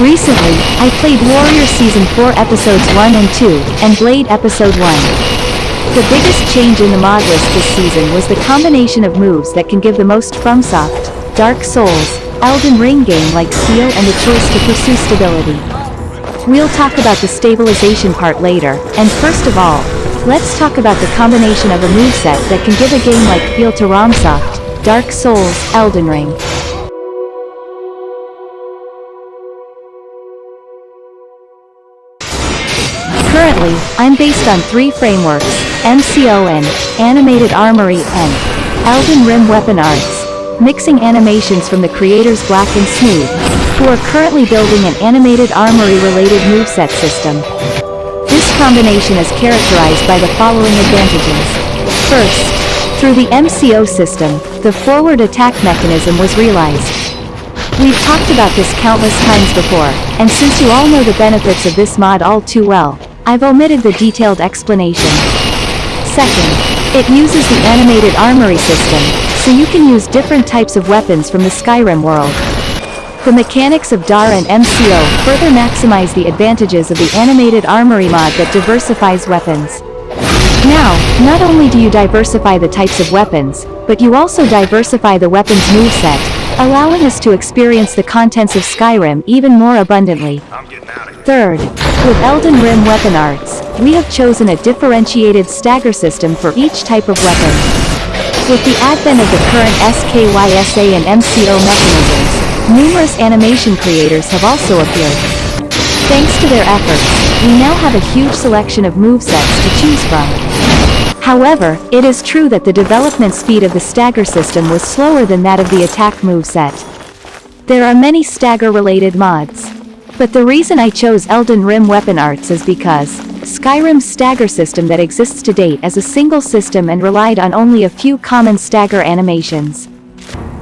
Recently, I played Warrior Season 4 Episodes 1 and 2, and Blade Episode 1. The biggest change in the mod list this season was the combination of moves that can give the most FromSoft, Dark Souls, Elden Ring game-like feel and the choice to pursue stability. We'll talk about the stabilization part later, and first of all, let's talk about the combination of a moveset that can give a game-like feel to FromSoft, Dark Souls, Elden Ring. Currently, I'm based on three frameworks, MCON, Animated Armory and Elden Rim Weapon Arts, mixing animations from the creators Black and Smooth, who are currently building an animated armory-related moveset system. This combination is characterized by the following advantages. First, through the MCO system, the forward attack mechanism was realized. We've talked about this countless times before, and since you all know the benefits of this mod all too well, I've omitted the detailed explanation. Second, it uses the animated armory system, so you can use different types of weapons from the Skyrim world. The mechanics of DAR and MCO further maximize the advantages of the animated armory mod that diversifies weapons. Now, not only do you diversify the types of weapons, but you also diversify the weapon's moveset, allowing us to experience the contents of Skyrim even more abundantly. Third, with Elden Rim Weapon Arts, we have chosen a differentiated stagger system for each type of weapon. With the advent of the current SKYSA and MCO mechanisms, numerous animation creators have also appeared. Thanks to their efforts, we now have a huge selection of movesets to choose from. However, it is true that the development speed of the stagger system was slower than that of the attack moveset. There are many stagger-related mods. But the reason I chose Elden Rim Weapon Arts is because, Skyrim's stagger system that exists to date as a single system and relied on only a few common stagger animations.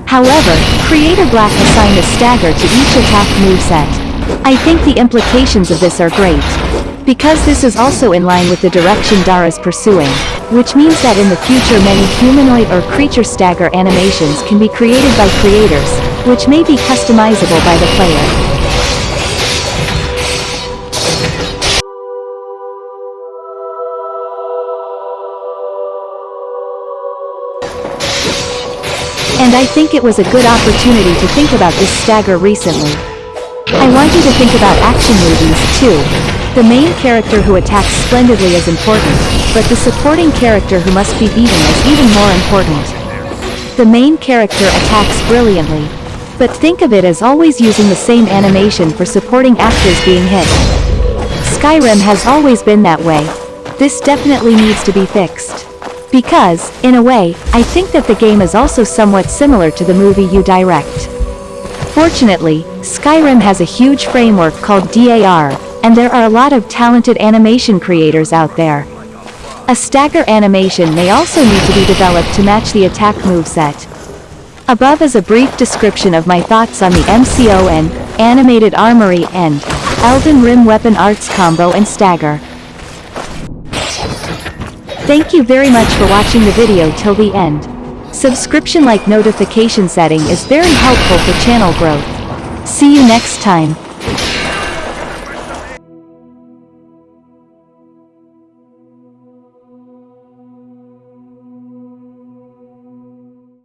However, Creator Black assigned a stagger to each attack moveset. I think the implications of this are great. Because this is also in line with the direction Dara is pursuing, which means that in the future many humanoid or creature stagger animations can be created by creators, which may be customizable by the player. And I think it was a good opportunity to think about this stagger recently. I want you to think about action movies, too. The main character who attacks splendidly is important, but the supporting character who must be beaten is even more important. The main character attacks brilliantly. But think of it as always using the same animation for supporting actors being hit. Skyrim has always been that way. This definitely needs to be fixed. Because, in a way, I think that the game is also somewhat similar to the movie you direct. Fortunately, Skyrim has a huge framework called DAR, and there are a lot of talented animation creators out there. A stagger animation may also need to be developed to match the attack moveset. Above is a brief description of my thoughts on the MCON, Animated Armory and Elden Rim Weapon Arts combo and stagger. Thank you very much for watching the video till the end. Subscription like notification setting is very helpful for channel growth. See you next time.